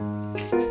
Música